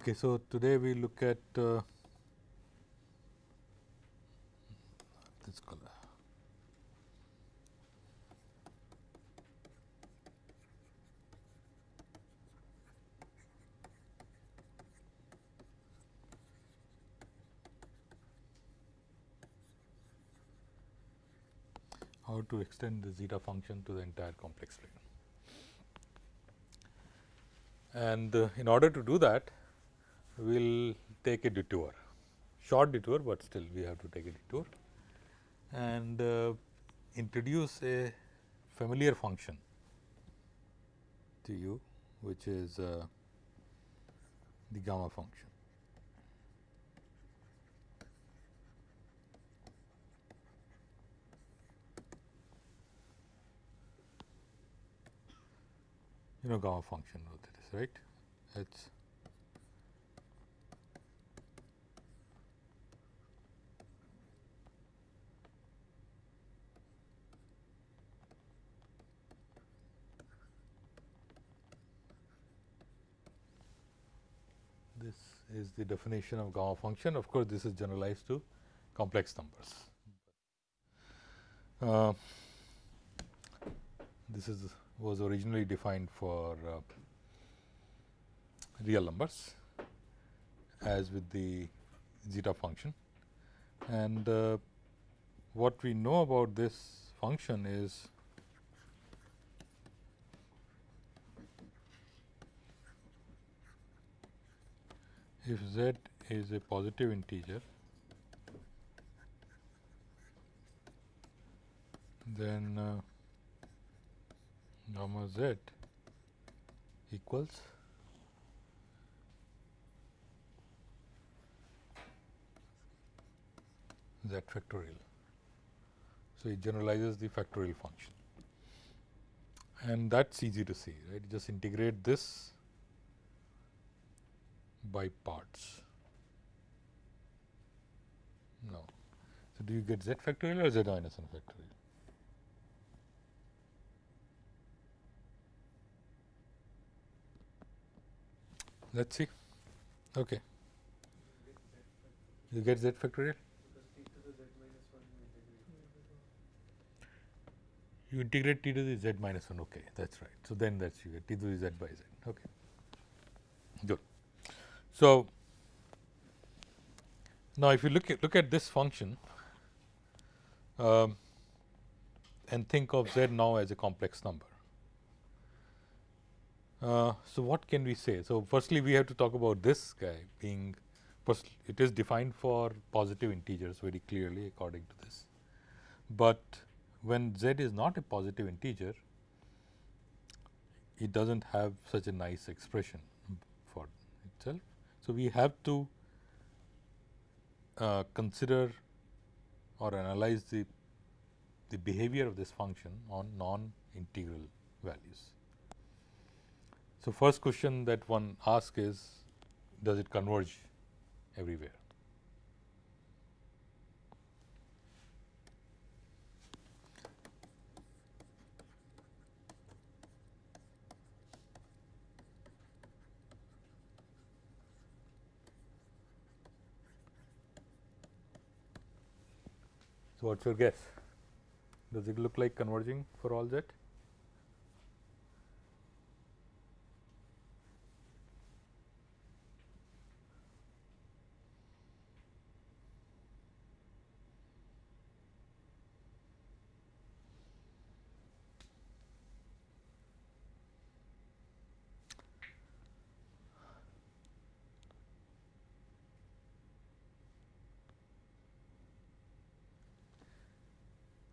Okay, so today we look at uh, this color. How to extend the zeta function to the entire complex plane. And uh, in order to do that, we will take a detour, short detour, but still we have to take a detour and uh, introduce a familiar function to you, which is uh, the gamma function. You know gamma function what it is, right? It's this is the definition of gamma function. Of course, this is generalized to complex numbers. Uh, this is was originally defined for uh, real numbers as with the zeta function. And uh, what we know about this function is if z is a positive integer, then uh, gamma z equals z factorial. So, it generalizes the factorial function and that is easy to see right just integrate this by parts. No. So, do you get z factorial or z minus 1 factorial? Let us see. Okay. You get z factorial? You integrate t to the z minus 1, okay, that is right. So, then that is you get t to the z by z, okay. Good. So, now if you look at look at this function um, and think of z now as a complex number. Uh, so, what can we say? So, firstly we have to talk about this guy being it is defined for positive integers very clearly according to this, but when z is not a positive integer it does not have such a nice expression for itself. So, we have to uh, consider or analyze the, the behavior of this function on non-integral values. So, first question that one asks is does it converge everywhere? So, what is your guess? Does it look like converging for all z?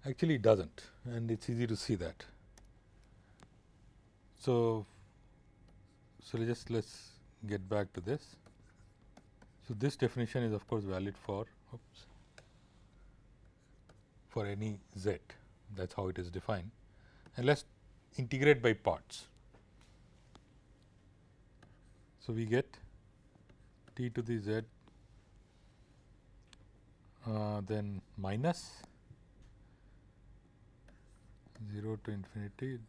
Actually it does not and it is easy to see that. So, so just let us get back to this. So, this definition is of course valid for oops, for any z that is how it is defined and let us integrate by parts. So, we get t to the z uh, then minus 0 to infinity.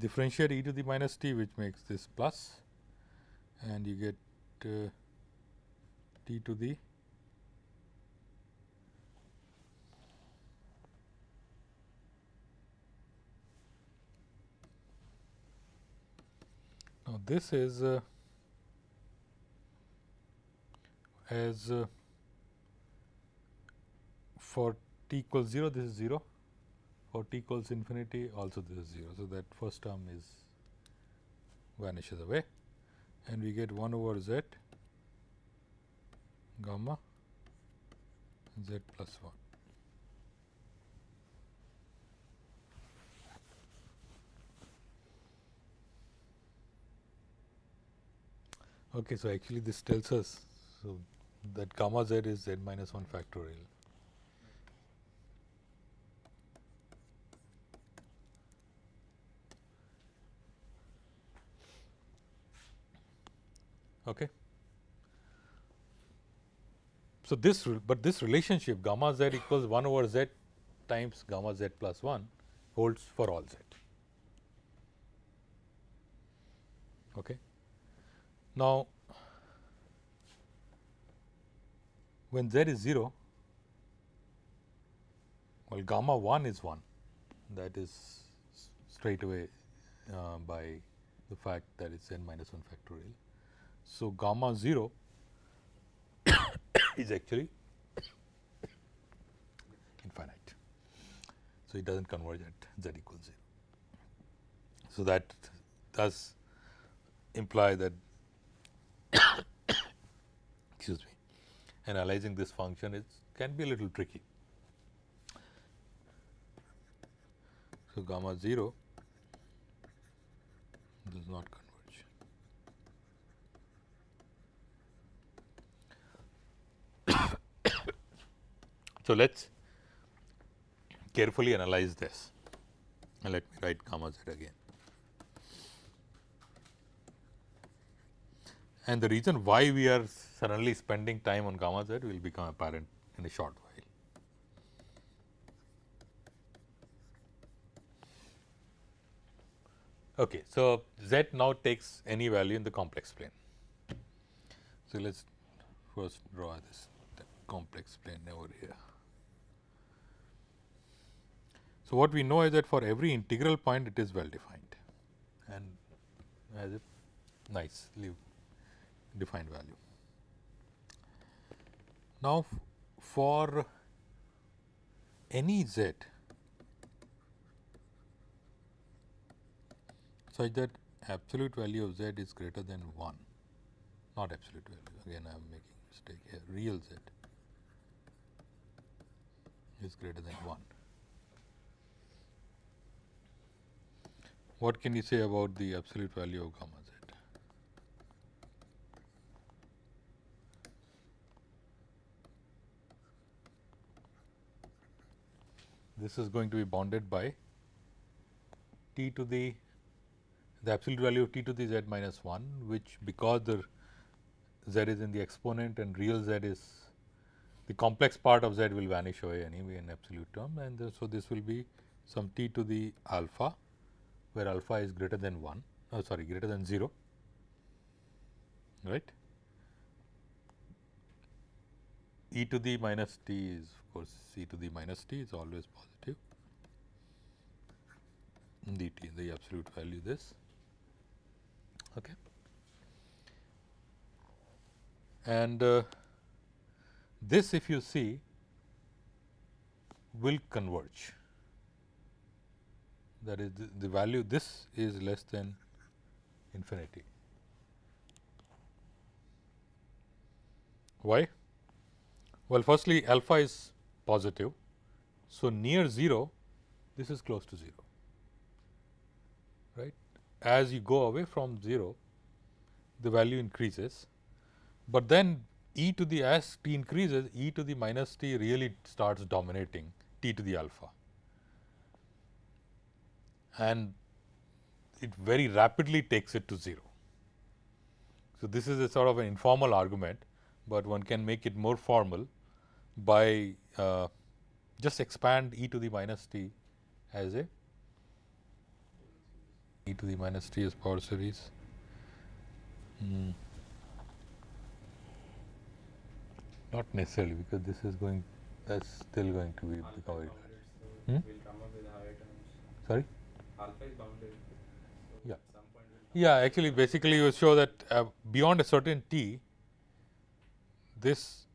Differentiate e to the minus t which makes this plus. And you get uh, t to the now this is uh, as uh, for t equals 0 this is 0 for t equals infinity also this is 0. So, that first term is vanishes away and we get 1 over z gamma z plus 1. Okay, so actually this tells us so that gamma z is z minus 1 factorial. Okay. So, this but this relationship gamma z equals 1 over z times gamma z plus 1 holds for all z. Okay. Now, when z is 0, well gamma 1 is 1 that is straight away uh, by the fact that it is n minus 1 factorial. So, gamma 0 is actually infinite. So, it does not converge at z equals 0. So, that does imply that excuse me analyzing this function is can be a little tricky. So, gamma 0 does not converge. So, let us carefully analyze this and let me write gamma z again. And the reason why we are suddenly spending time on gamma z will become apparent in a short while. Okay, so z now takes any value in the complex plane. So, let us first draw this complex plane over here. So, what we know is that for every integral point it is well defined and as a nicely defined value. Now, for any z such that absolute value of z is greater than 1, not absolute value again I am making mistake here real z is greater than 1. What can you say about the absolute value of gamma z? This is going to be bounded by t to the the absolute value of t to the z minus 1, which because the z is in the exponent and real z is the complex part of z will vanish away anyway in absolute term and so this will be some t to the alpha where alpha is greater than 1 oh sorry greater than 0 right? E to the minus t is of course e to the minus t is always positive. Dt the absolute value this okay? And uh, this if you see will converge that is the, the value this is less than infinity. Why? Well, firstly alpha is positive. So, near 0 this is close to 0 right. As you go away from 0 the value increases but then e to the as t increases e to the minus t really starts dominating t to the alpha and it very rapidly takes it to 0. So, this is a sort of an informal argument, but one can make it more formal by uh, just expand e to the minus t as a e to the minus t as power series. Mm. Not necessarily because this is going that's still going to be the Hmm? Sorry? Alpha is bounded. So Yeah. Some point Yeah, actually, basically, you show that uh, beyond a certain t, this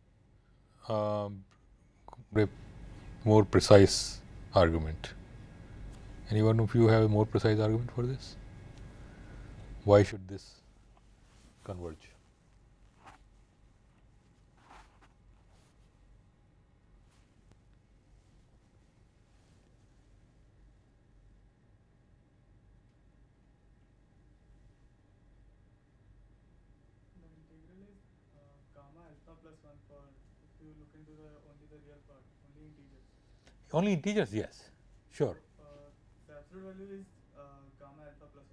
re- more precise argument. Anyone of you have a more precise argument for this? Why should this converge? The integral is uh, gamma alpha plus 1 for if you look into the only the real part, only integers. Only integers, yes, sure. Uh, the absolute value is uh, gamma alpha plus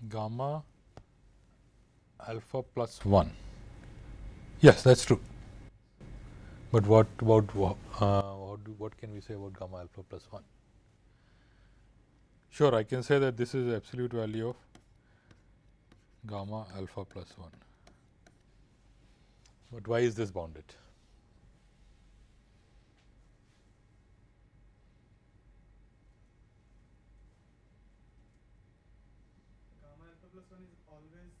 1. Gamma alpha plus 1. Yes, that's true. But what about uh, what, do, what can we say about gamma alpha plus 1? Sure, I can say that this is absolute value of gamma alpha plus 1. But why is this bounded? Gamma alpha plus 1 is always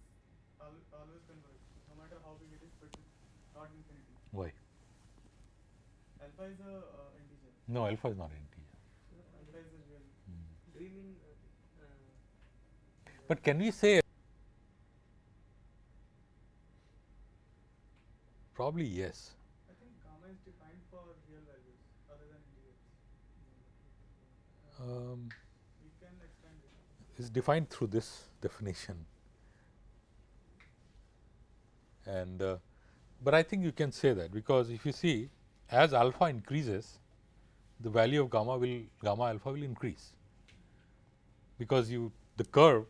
al always converge, no matter how big it is, but it's not infinity. Why? Alpha is a uh, integer. No, alpha is not an integer. Alpha is a real. Do you mean uh, uh, But can we say probably yes. I think gamma is defined for real values other than integers. Um, We can expand it. is defined through this definition. And uh, but I think you can say that because if you see as alpha increases, the value of gamma will gamma alpha will increase because you the curve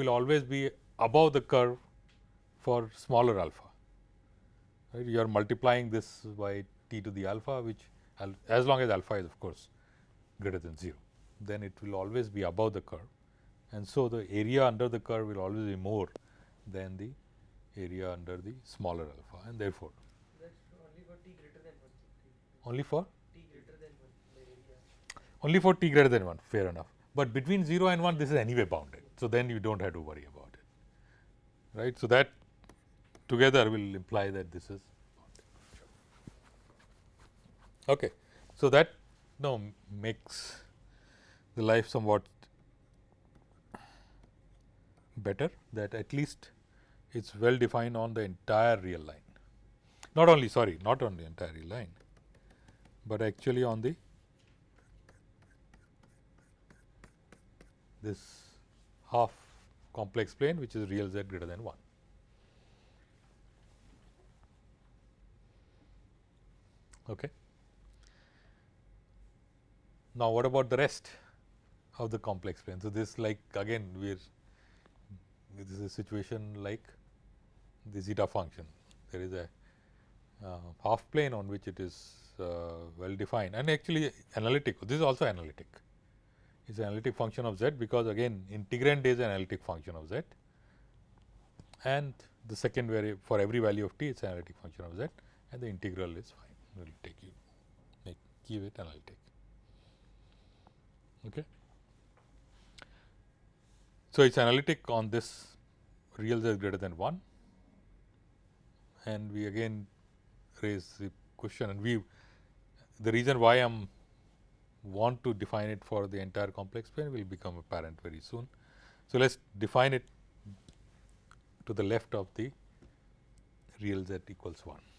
will always be above the curve for smaller alpha. Right? You are multiplying this by t to the alpha, which al as long as alpha is of course greater than 0, then it will always be above the curve. And so the area under the curve will always be more than the area under the smaller alpha and therefore only for t greater than 1. Only for? T greater than 1, area. only for t greater than 1 fair enough. But between 0 and 1 this is anyway bounded. So then you don't have to worry about it. Right? So that together will imply that this is okay so that now makes the life somewhat better that at least it's well defined on the entire real line not only sorry not on the entire real line but actually on the this half complex plane which is real z greater than 1. Okay. Now, what about the rest of the complex plane? So, this like again we are this is a situation like the zeta function. There is a uh, half plane on which it is uh, well defined and actually analytic. This is also analytic. It's an analytic function of z because again integrand is an analytic function of z and the second variable for every value of t it's an analytic function of z and the integral is fine. Will take you make keep it analytic. Okay. So, it's analytic on this real z greater than 1 and we again raise the question and we the reason why I am want to define it for the entire complex plane will become apparent very soon. So, let us define it to the left of the real z equals 1.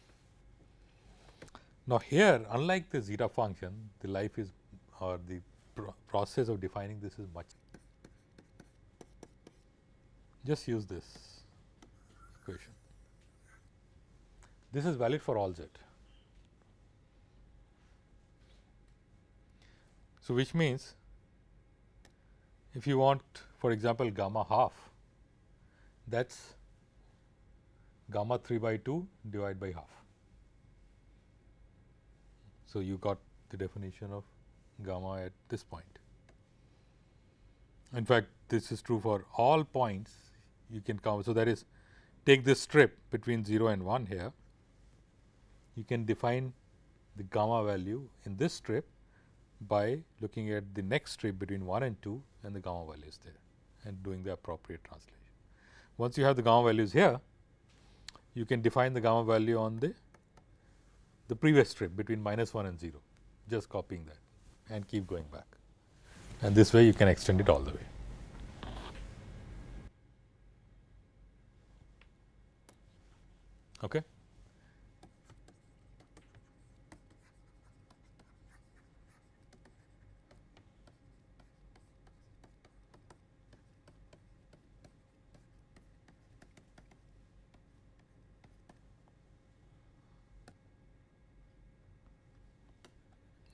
Now, here unlike the zeta function the life is or the pro process of defining this is much just use this equation. This is valid for all z. So, which means if you want for example, gamma half that is gamma 3 by 2 divided by half. So, you got the definition of gamma at this point. In fact, this is true for all points you can come. So, that is take this strip between 0 and 1 here, you can define the gamma value in this strip by looking at the next strip between 1 and 2 and the gamma value is there and doing the appropriate translation. Once you have the gamma values here, you can define the gamma value on the the previous strip between minus 1 and 0, just copying that and keep going back. And this way you can extend it all the way. Okay.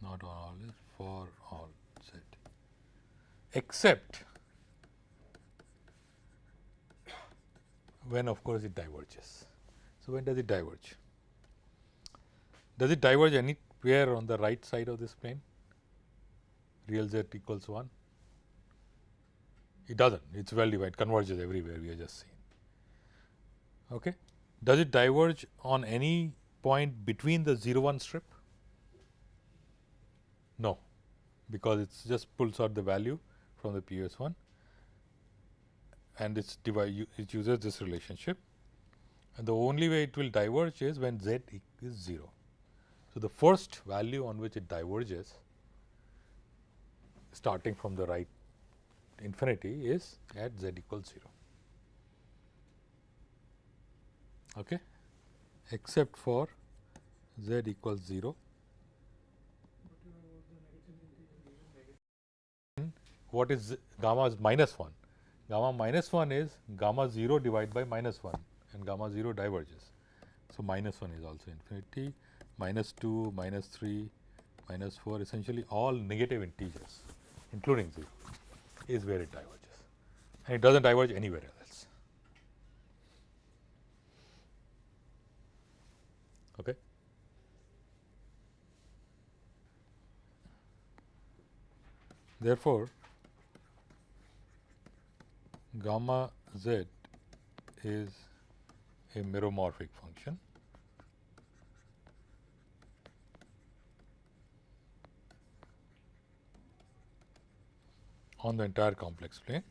not on all is for all z except when of course it diverges. So, when does it diverge? Does it diverge anywhere on the right side of this plane real z equals 1? It does not, it is well divided, converges everywhere we have just seen. Okay. Does it diverge on any point between the 0 1 strip? No, because it just pulls out the value from the P S 1 and it's divide it uses this relationship and the only way it will diverge is when z is 0. So, the first value on which it diverges starting from the right infinity is at z equals 0. Okay. Except for z equals 0 what is gamma is minus 1. Gamma minus 1 is gamma 0 divided by minus 1 and gamma 0 diverges. So, minus 1 is also infinity, minus 2, minus 3, minus 4 essentially all negative integers including 0 is where it diverges and it does not diverge anywhere else. Okay. Therefore, gamma z is a meromorphic function. on the entire complex plane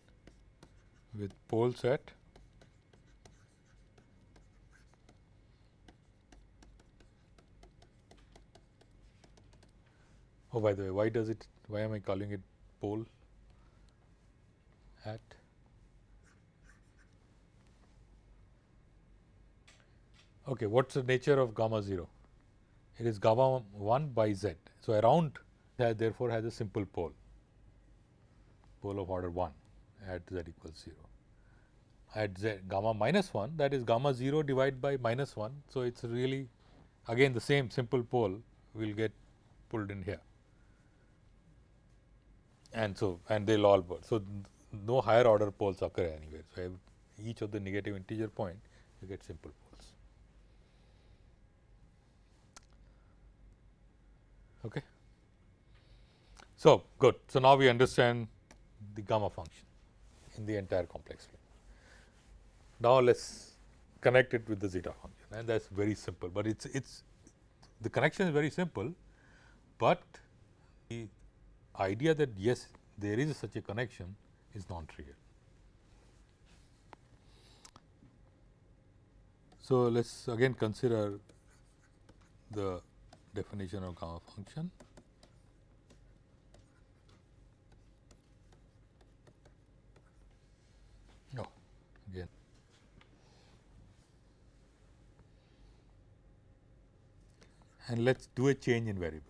with poles at oh by the way why does it why am I calling it pole at Okay, what is the nature of gamma 0? It is gamma 1 by z. So, around that therefore, has a simple pole, pole of order 1 at z equals 0. At z gamma minus 1 that is gamma 0 divided by minus 1. So, it is really again the same simple pole will get pulled in here and so and they will all pull. So, no higher order poles occur anywhere. So, each of the negative integer point you get simple pole. Okay. So, good. So, now we understand the gamma function in the entire complex plane. Now, let us connect it with the zeta function and that is very simple, but it is it's the connection is very simple, but the idea that yes there is such a connection is non trivial. So, let us again consider the definition of gamma function. No, again. And let us do a change in variable.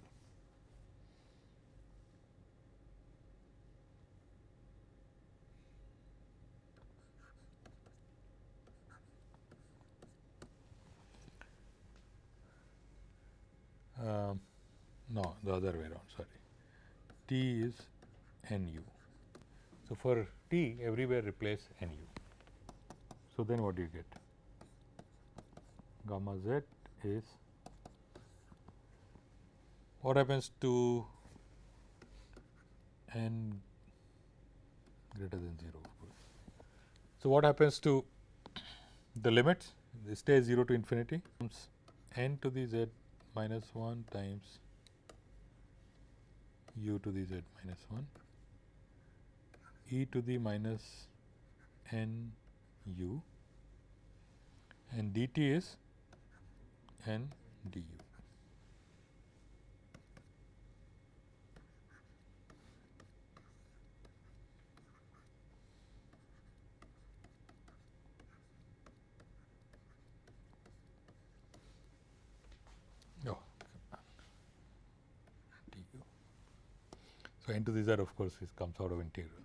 Um, no the other way around sorry t is nu. So, for t everywhere replace nu. So, then what do you get? Gamma z is what happens to n greater than 0 of course. So, what happens to the limits? They stay 0 to infinity n to the z minus 1 times u to the z minus 1 e to the minus n u and dt is n du. Oh, du. So, n to the z of course is comes out of integral.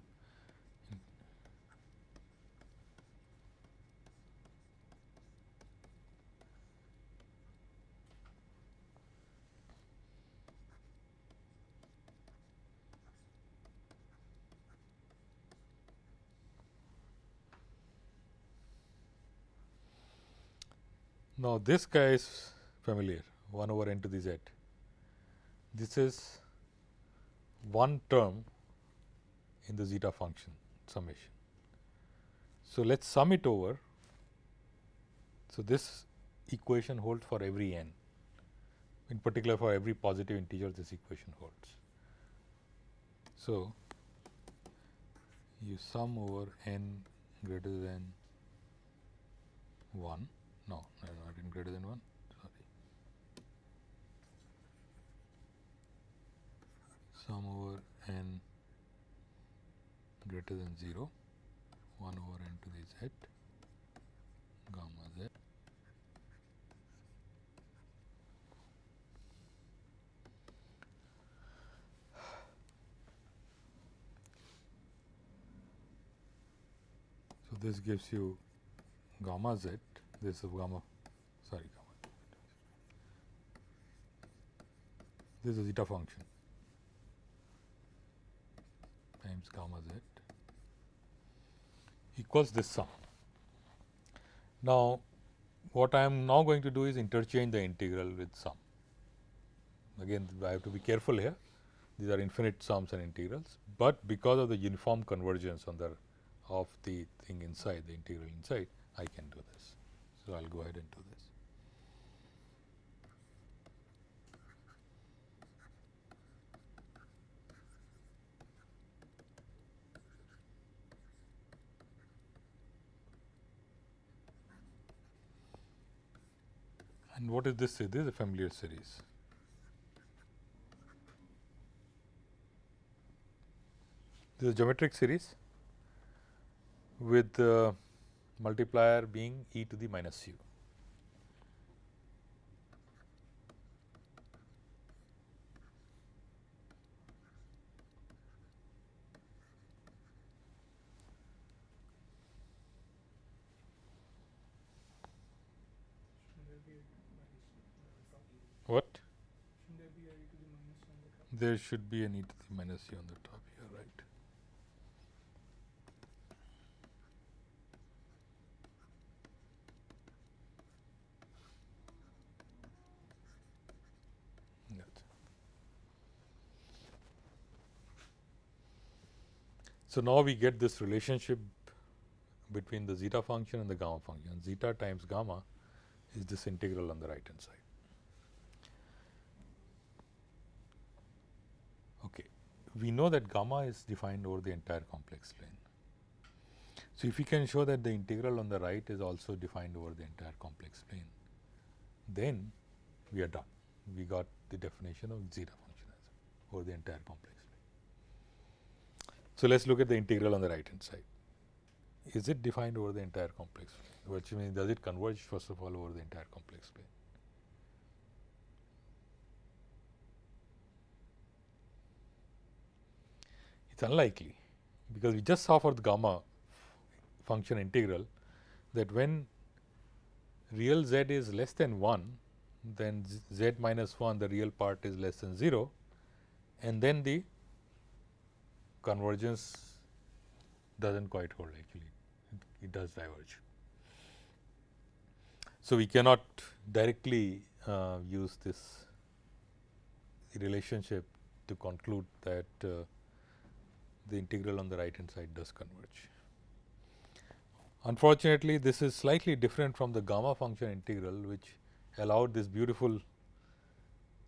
Now, this guy is familiar 1 over n to the z. This is one term in the zeta function summation. So, let us sum it over. So, this equation holds for every n in particular for every positive integer this equation holds. So, you sum over n greater than 1 no, no not in greater than 1 sorry sum over n greater than 0 1 over n to the z gamma z. So this gives you gamma z this is gamma sorry gamma. This is zeta function times gamma z equals this sum. Now, what I am now going to do is interchange the integral with sum. Again I have to be careful here these are infinite sums and integrals, but because of the uniform convergence on the of the thing inside the integral inside I can do this. So, I will go ahead and do this. And what is this? This is a familiar series. This is a geometric series with uh, multiplier being e to the minus u. Shouldn't there be a minus on the top? What? Shouldn't there be a e to the minus on the top? There should be an e to the minus u on the top here, right. So, now we get this relationship between the zeta function and the gamma function. Zeta times gamma is this integral on the right hand side. Okay. We know that gamma is defined over the entire complex plane. So, if we can show that the integral on the right is also defined over the entire complex plane, then we are done. We got the definition of zeta function over the entire complex plane. So, let us look at the integral on the right hand side. Is it defined over the entire complex plane? Which means, does it converge first of all over the entire complex plane? It is unlikely, because we just saw for the gamma function integral that when real z is less than 1, then z minus 1 the real part is less than 0 and then the convergence does not quite hold actually, it, does diverge. So, we cannot directly uh, use this relationship to conclude that uh, the integral on the right hand side does converge. Unfortunately, this is slightly different from the gamma function integral which allowed this beautiful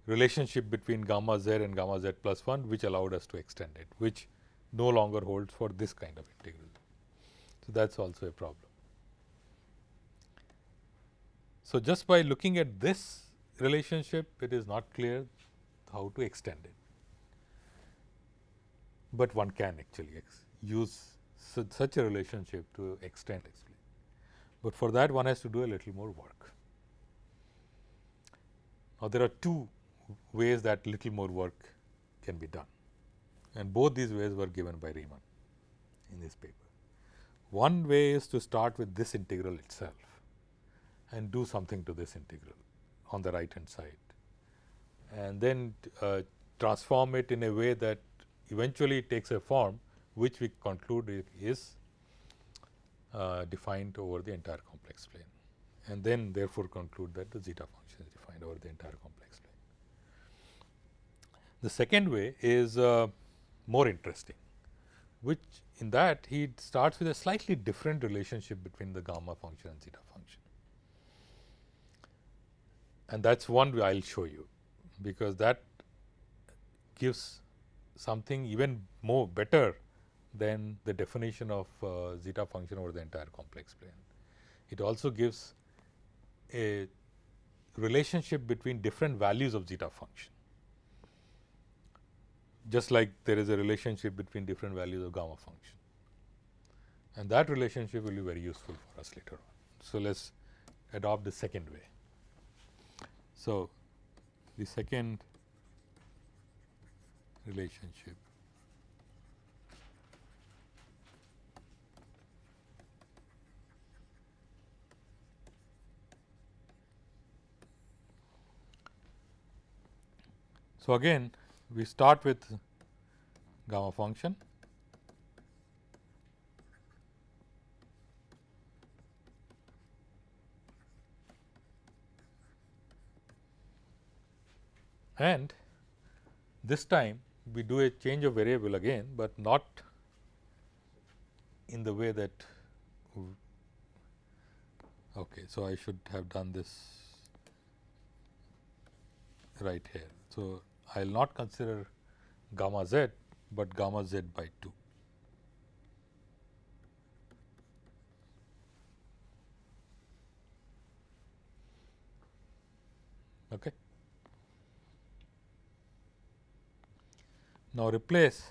relationship between gamma z and gamma z plus 1 which allowed us to extend it which no longer holds for this kind of integral. So, that is also a problem. So, just by looking at this relationship it is not clear how to extend it, but one can actually use such, such a relationship to extend actually, but for that one has to do a little more work. Now, there are two ways that little more work can be done and both these ways were given by Riemann in this paper. One way is to start with this integral itself and do something to this integral on the right hand side and then uh, transform it in a way that eventually takes a form which we conclude is uh, defined over the entire complex plane and then therefore conclude that the zeta function is defined over the entire complex plane. The second way is uh, more interesting, which in that he starts with a slightly different relationship between the gamma function and zeta function. And that is one way I will show you, because that gives something even more better than the definition of uh, zeta function over the entire complex plane. It also gives a relationship between different values of zeta function just like there is a relationship between different values of gamma function. And that relationship will be very useful for us later on. So, let us adopt the second way. So, the second relationship. So, again we start with gamma function. And this time we do a change of variable again, but not in the way that okay. So, I should have done this right here. So, I will not consider gamma z, but gamma z by 2. Okay. Now, replace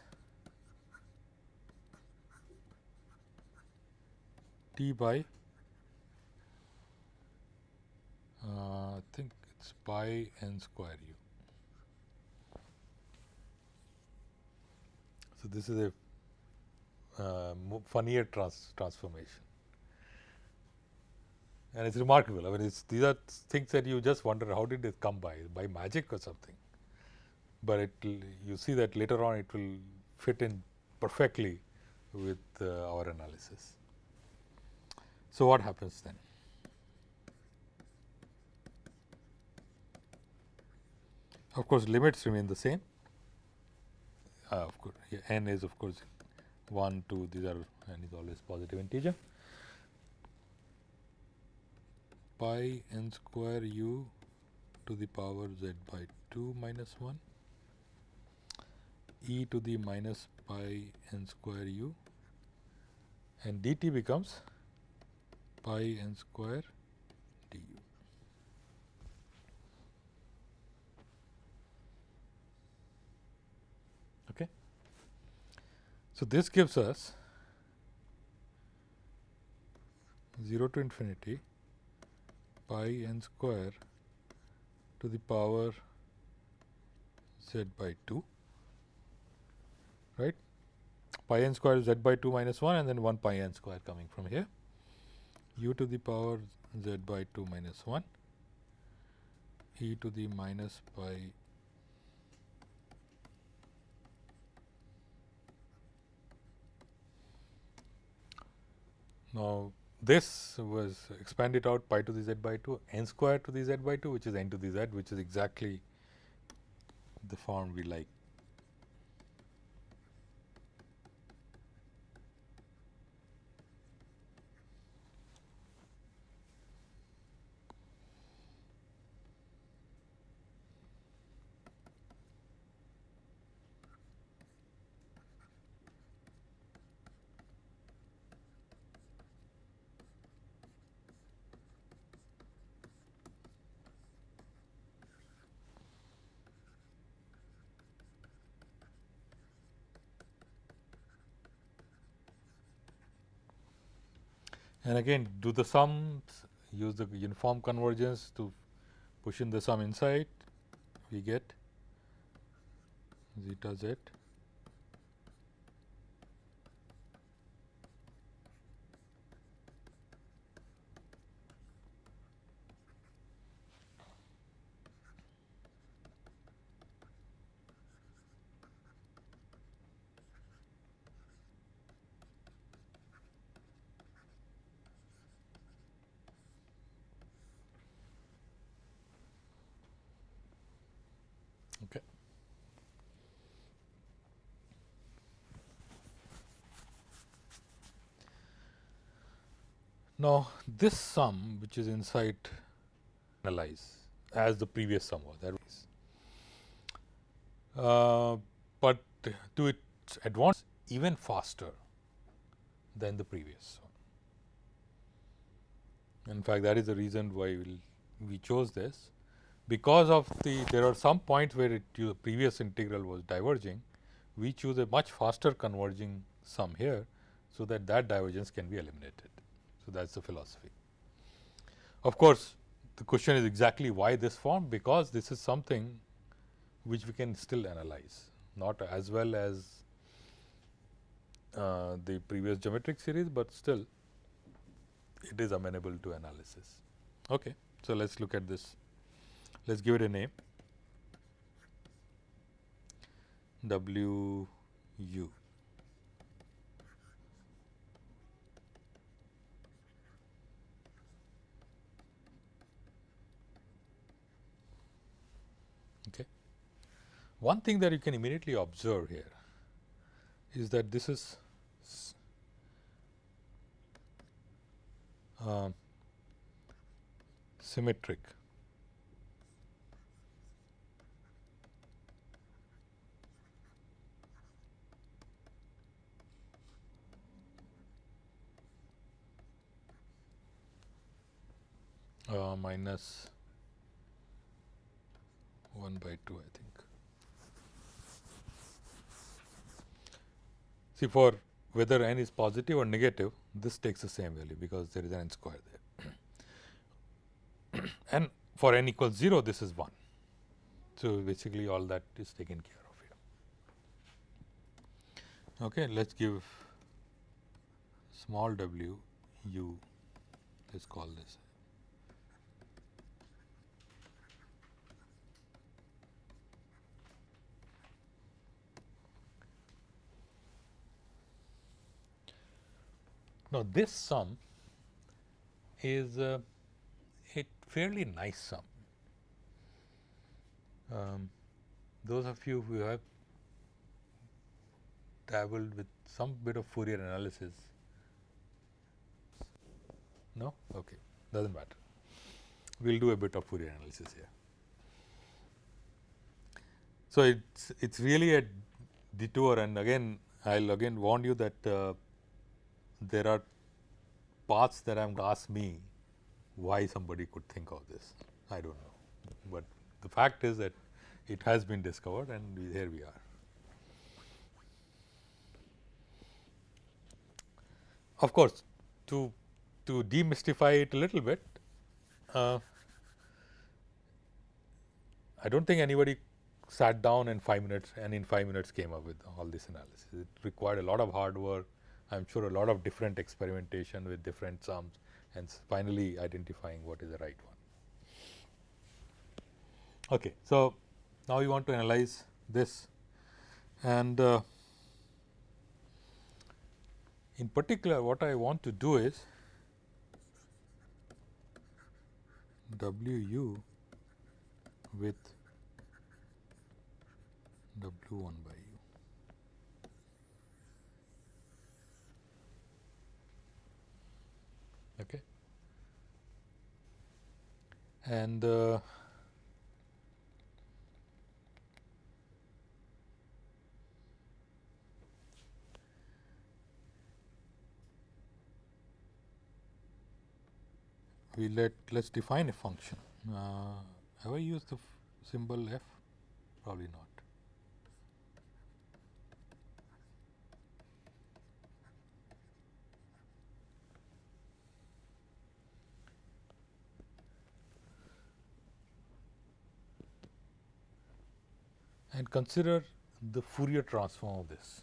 t by uh, I think it is pi n square u. So, this is a uh, trans transformation and it is remarkable. I mean, it's, these are things that you just wonder how did it come by, by magic or something. But it you see that later on it will fit in perfectly with uh, our analysis. So, what happens then? Of course, limits remain the same uh, of course n is of course 1 2 these are n is always positive integer pi n square u to the power z by 2 minus 1 e to the minus pi n square u and dt becomes pi n square du. Okay. So, this gives us 0 to infinity pi n square to the power z by 2 right? Pi n square z by 2 minus 1 and then 1 pi n square coming from here. U to the power z by 2 minus 1 e to the minus pi Now, this was expanded out pi to the z by 2 n square to the z by 2 which is n to the z which is exactly the form we like. And again do the sums use the uniform convergence to push in the sum inside we get zeta z Okay. Now, this sum which is inside analyze as the previous sum was that was. Uh, but to its advance even faster than the previous one. In fact, that is the reason why we'll, we chose this because of the there are some points where it the previous integral was diverging, we choose a much faster converging sum here, so that that divergence can be eliminated. So, that is the philosophy. Of course, the question is exactly why this form because this is something which we can still analyze not as well as uh, the previous geometric series, but still it is amenable to analysis. Okay. So, let us look at this let us give it a name W u. Okay. One thing that you can immediately observe here is that this is uh, symmetric uh, minus 1 by 2 I think. See for whether n is positive or negative this takes the same value because there is an n square there and for n equals 0 this is 1. So, basically all that is taken care of here. Okay, let us give small w u let us call this Now, this sum is uh, a fairly nice sum. Um, those of you who have dabbled with some bit of Fourier analysis, no? Okay, does not matter. We will do a bit of Fourier analysis here. So, it is it's really a detour and again I will again warn you that uh, there are paths that I have ask me why somebody could think of this. I do not know, but the fact is that it has been discovered and we, here we are. Of course, to to demystify it a little bit, uh, I do not think anybody sat down in 5 minutes and in 5 minutes came up with all this analysis. It required a lot of hard work, I am sure a lot of different experimentation with different sums and finally identifying what is the right one. Okay. So, now we want to analyze this and uh, in particular what I want to do is W u with W 1 by okay. and uh, we let let us define a function. Uh, have I used the symbol f? Probably not. And consider the Fourier transform of this.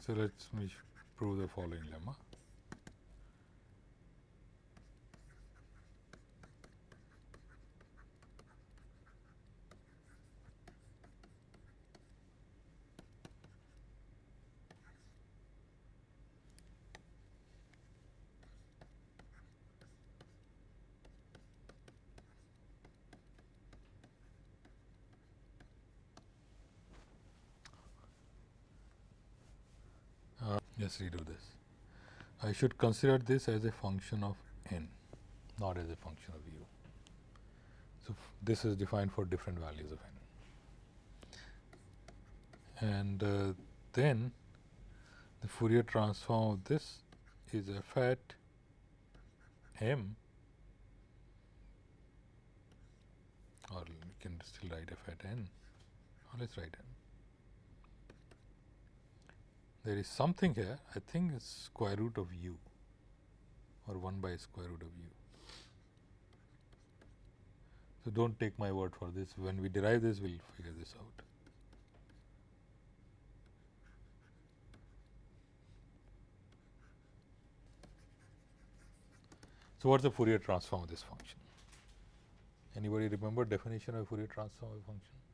So, let me prove the following lemma. Let's redo this. I should consider this as a function of n, not as a function of u. So, this is defined for different values of n. And uh, then the Fourier transform of this is f at m or we can still write f at n or let us write n there is something here I think it's square root of u or 1 by square root of u. So, do not take my word for this when we derive this we will figure this out. So, what is the Fourier transform of this function? Anybody remember definition of Fourier transform of a function?